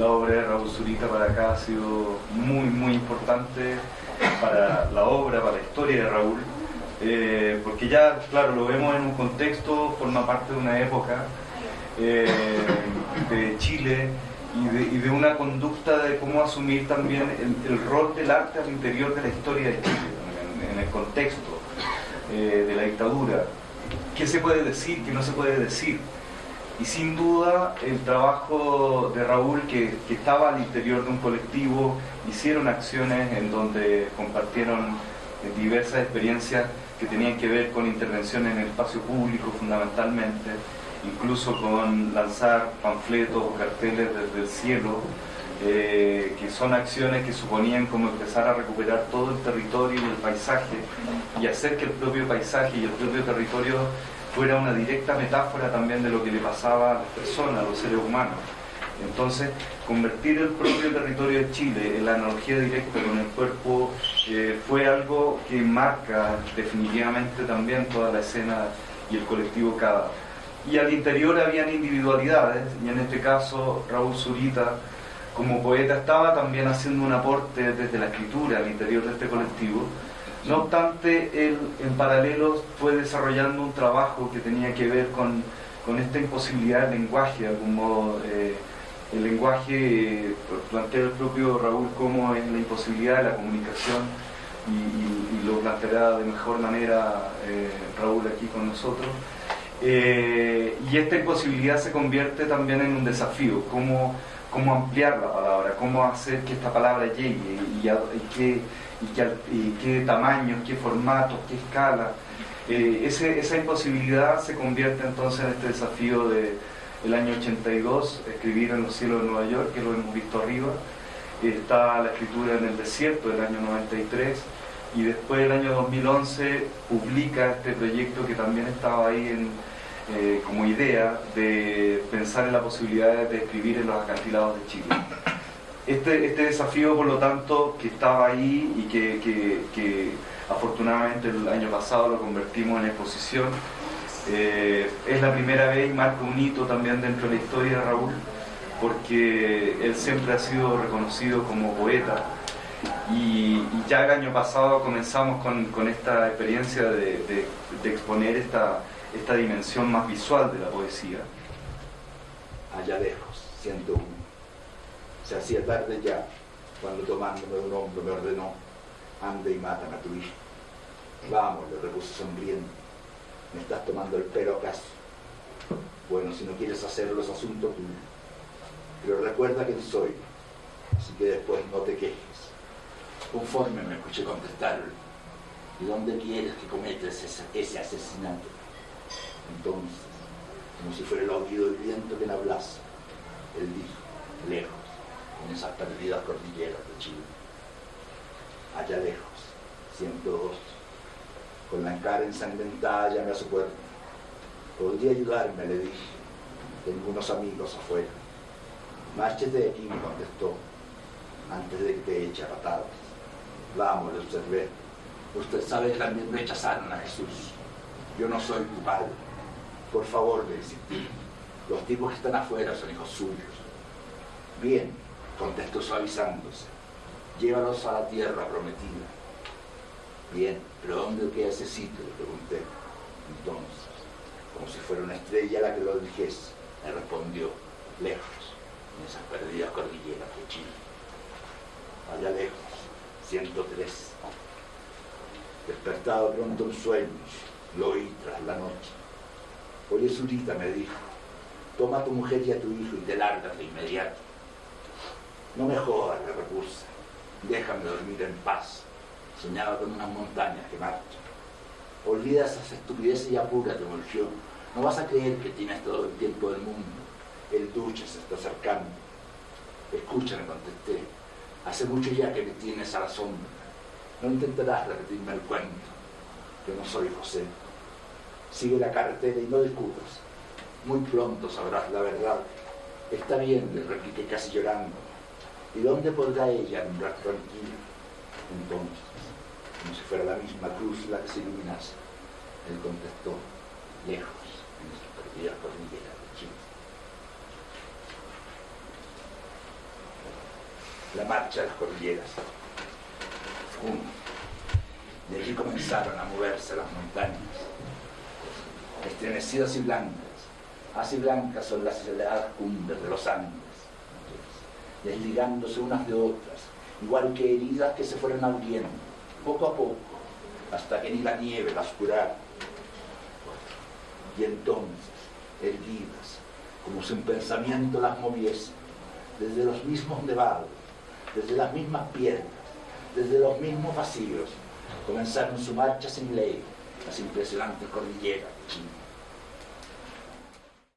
la obra de Raúl Zurita para acá ha sido muy, muy importante para la obra, para la historia de Raúl, eh, porque ya, claro, lo vemos en un contexto, forma parte de una época eh, de Chile y de, una conducta de cómo asumir también el, rol del arte al interior de la historia de Chile, en, el contexto eh, de la dictadura. ¿Qué se puede decir, qué no se puede decir? Y sin duda el trabajo de Raúl, que, estaba al interior de un colectivo, hicieron acciones en donde compartieron diversas experiencias que tenían que ver con intervención en el espacio público fundamentalmente, incluso con lanzar panfletos o carteles desde el cielo, eh, que son acciones que suponían como empezar a recuperar todo el territorio y el paisaje y hacer que el propio paisaje y el propio territorio fuera una directa metáfora también de lo que le pasaba a las personas, a los seres humanos. Entonces, convertir el propio territorio de Chile en la analogía directa con el cuerpo eh, fue algo que marca definitivamente también toda la escena y el colectivo cada. Y al interior habían individualidades, y en este caso Raúl Zurita, como poeta, estaba también haciendo un aporte desde la escritura al interior de este colectivo, no obstante, él en paralelo fue desarrollando un trabajo que tenía que ver con, esta imposibilidad del lenguaje, de algún modo. Eh, el lenguaje, plantea el propio Raúl como es la imposibilidad de la comunicación y, lo planteará de mejor manera eh, Raúl aquí con nosotros. Eh, y esta imposibilidad se convierte también en un desafío, cómo, cómo ampliar la palabra, cómo hacer que esta palabra llegue y, y, y, qué, tamaños, qué formatos, qué escala. Eh, esa imposibilidad se convierte entonces en este desafío del el año 82, escribir en los cielos de Nueva York, que lo hemos visto arriba. Está la escritura en el desierto del año 93 y después del año 2011 publica este proyecto que también estaba ahí eh, como idea de pensar en la posibilidad de escribir en los acantilados de Chile. Este, este, desafío, por lo tanto, que estaba ahí y que, afortunadamente el año pasado lo convertimos en exposición, eh, es la primera vez y marca un hito también dentro de la historia de Raúl, porque él siempre ha sido reconocido como poeta. Y, ya el año pasado comenzamos con, esta experiencia de, exponer esta, esta dimensión más visual de la poesía. Allá lejos, siento un se hacía tarde ya, cuando tomándome un hombro me ordenó, ande y matan a tu hijo. Vamos, le repuse sonriendo, me estás tomando el pelo acaso. Bueno, si no quieres hacerlo es asunto tuyo. Pero recuerda quién soy, así que después no te quejes. Conforme me escuché contestarle, ¿y dónde quieres que cometas ese asesinato? Entonces, como si fuera el oído del viento que me hablase, él dijo, lejos en esas perdidas cordilleras de Chile. Allá lejos, 102, con la cara ensangrentada llamé a su puerta. ¿Podría ayudarme? le dije. Tengo unos amigos afuera. Márchete de aquí, me contestó, antes de que te eche a patadas. Vamos, le observé. Usted sabe que también rechazaron a Jesús. Yo no soy tu padre. Por favor, le insistí. Los tipos que están afuera son hijos suyos. Bien, contestó suavizándose. Llévalos a la tierra prometida. Bien, pero ¿dónde queda ese sitio? Le pregunté. Entonces, como si fuera una estrella la que lo dijese, me respondió, lejos, en esas perdidas cordilleras de Chile. Allá lejos, 103. Despertado pronto en sueños, lo oí tras la noche. Oye, Zurita, me dijo, toma a tu mujer y a tu hijo y te largas de inmediato. No me jodas, le repuse. Déjame dormir en paz. Soñaba con unas montañas que marchan. Olvida esas estupideces y apúrate, volvió. No vas a creer que tienes todo el tiempo del mundo. El duche se está acercando. Escucha, me contesté. Hace mucho ya que me tienes a la sombra. No intentarás repetirme el cuento. Yo no soy José. Sigue la carretera y no discutas. Muy pronto sabrás la verdad. Está bien, le repliqué casi llorando. ¿Y dónde podrá ella alumbrar tranquila? Entonces, como si fuera la misma cruz la que se iluminase, él contestó, lejos, en esa perdida cordillera de Chile. la marcha de las cordilleras. Uno. De allí comenzaron a moverse las montañas, estremecidas y blancas. Así blancas son las elevadas cumbres de los Andes, desligándose unas de otras, igual que heridas que se fueron abriendo, poco a poco, hasta que ni la nieve las curara. Y entonces, erguidas, como si un pensamiento las moviese, desde los mismos nevados, desde las mismas piedras, desde los mismos vacíos, comenzaron su marcha sin ley, las impresionantes cordilleras.